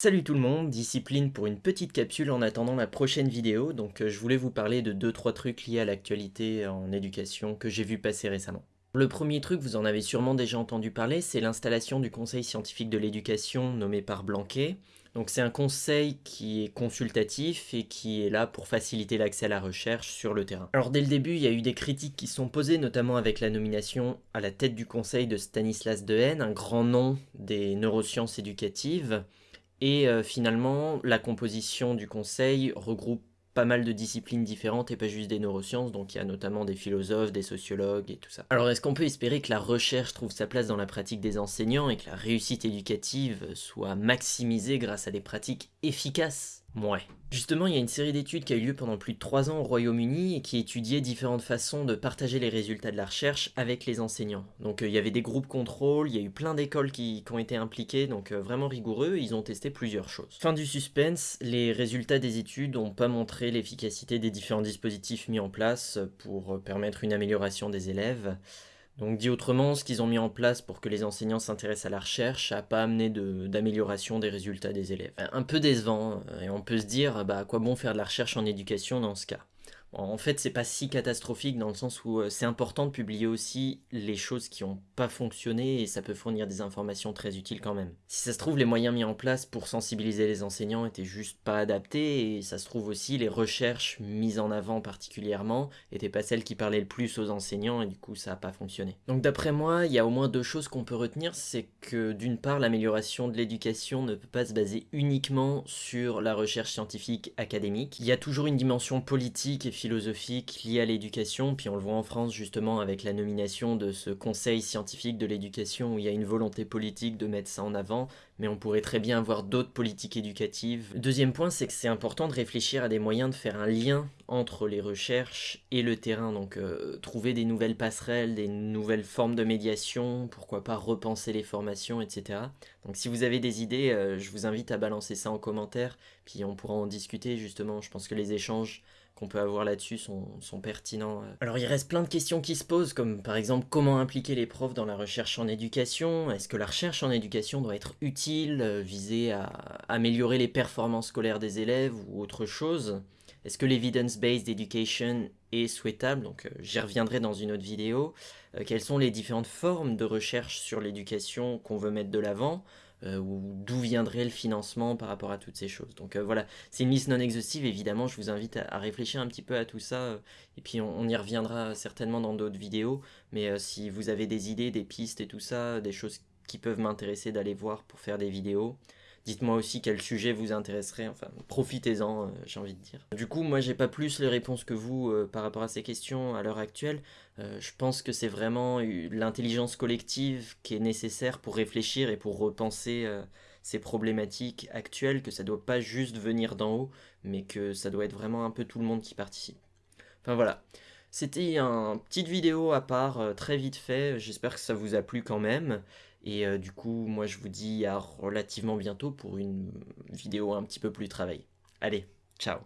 Salut tout le monde, Discipline pour une petite capsule en attendant la prochaine vidéo. Donc euh, je voulais vous parler de 2-3 trucs liés à l'actualité en éducation que j'ai vu passer récemment. Le premier truc, vous en avez sûrement déjà entendu parler, c'est l'installation du Conseil scientifique de l'éducation nommé par Blanquet. Donc c'est un conseil qui est consultatif et qui est là pour faciliter l'accès à la recherche sur le terrain. Alors dès le début, il y a eu des critiques qui sont posées, notamment avec la nomination à la tête du conseil de Stanislas Dehaene, un grand nom des neurosciences éducatives. Et euh, finalement, la composition du conseil regroupe pas mal de disciplines différentes et pas juste des neurosciences, donc il y a notamment des philosophes, des sociologues et tout ça. Alors est-ce qu'on peut espérer que la recherche trouve sa place dans la pratique des enseignants et que la réussite éducative soit maximisée grâce à des pratiques efficaces? Ouais. Justement, il y a une série d'études qui a eu lieu pendant plus de 3 ans au Royaume-Uni et qui étudiait différentes façons de partager les résultats de la recherche avec les enseignants. Donc euh, il y avait des groupes contrôle, il y a eu plein d'écoles qui, ont été impliquées, donc euh, vraiment rigoureux, ils ont testé plusieurs choses. Fin du suspense, les résultats des études n'ont pas montré l'efficacité des différents dispositifs mis en place pour euh, permettre une amélioration des élèves. Donc dit autrement, ce qu'ils ont mis en place pour que les enseignants s'intéressent à la recherche n'a pas amené d'amélioration des résultats des élèves. Un peu décevant, euh, et on peut se dire, bah, à quoi bon faire de la recherche en éducation dans ce cas? En fait, c'est pas si catastrophique dans le sens où euh, c'est important de publier aussi les choses qui n'ont pas fonctionné et ça peut fournir des informations très utiles quand même. Si ça se trouve, les moyens mis en place pour sensibiliser les enseignants étaient juste pas adaptés et ça se trouve aussi les recherches mises en avant particulièrement étaient pas celles qui parlaient le plus aux enseignants et du coup ça a pas fonctionné. Donc d'après moi, il y a au moins deux choses qu'on peut retenir, c'est que d'une part l'amélioration de l'éducation ne peut pas se baser uniquement sur la recherche scientifique académique. Il y a toujours une dimension politique et philosophique liée à l'éducation, puis on le voit en France justement avec la nomination de ce conseil scientifique de l'éducation où il y a une volonté politique de mettre ça en avant, mais on pourrait très bien avoir d'autres politiques éducatives. Deuxième point, c'est que c'est important de réfléchir à des moyens de faire un lien entre les recherches et le terrain, donc euh, trouver des nouvelles passerelles, des nouvelles formes de médiation, pourquoi pas repenser les formations, etc. Donc si vous avez des idées, euh, je vous invite à balancer ça en commentaire, puis on pourra en discuter justement, je pense que les échanges qu'on peut avoir là-dessus sont, pertinents. Euh. Alors il reste plein de questions qui se posent, comme par exemple comment impliquer les profs dans la recherche en éducation? Est-ce que la recherche en éducation doit être utile, euh, visée à améliorer les performances scolaires des élèves ou autre chose? Est-ce que l'evidence-based education est souhaitable? Donc euh, j'y reviendrai dans une autre vidéo. quelles sont les différentes formes de recherche sur l'éducation qu'on veut mettre de l'avant? Euh, d'où viendrait le financement par rapport à toutes ces choses. Donc euh, voilà, c'est une liste non exhaustive, évidemment, je vous invite à, réfléchir un petit peu à tout ça, euh, et puis on, y reviendra certainement dans d'autres vidéos, mais si vous avez des idées, des pistes et tout ça, des choses qui peuvent m'intéresser d'aller voir pour faire des vidéos, Dites-moi aussi quel sujet vous intéresserait, enfin profitez-en, j'ai envie de dire. Du coup, moi j'ai pas plus les réponses que vous par rapport à ces questions à l'heure actuelle. Euh, je pense que c'est vraiment l'intelligence collective qui est nécessaire pour réfléchir et pour repenser euh, ces problématiques actuelles, que ça doit pas juste venir d'en haut, mais que ça doit être vraiment un peu tout le monde qui participe. Enfin voilà, c'était une petite vidéo à part, euh, très vite fait, j'espère que ça vous a plu quand même. Et du coup, moi je vous dis à relativement bientôt pour une vidéo un petit peu plus travaillée. Allez, ciao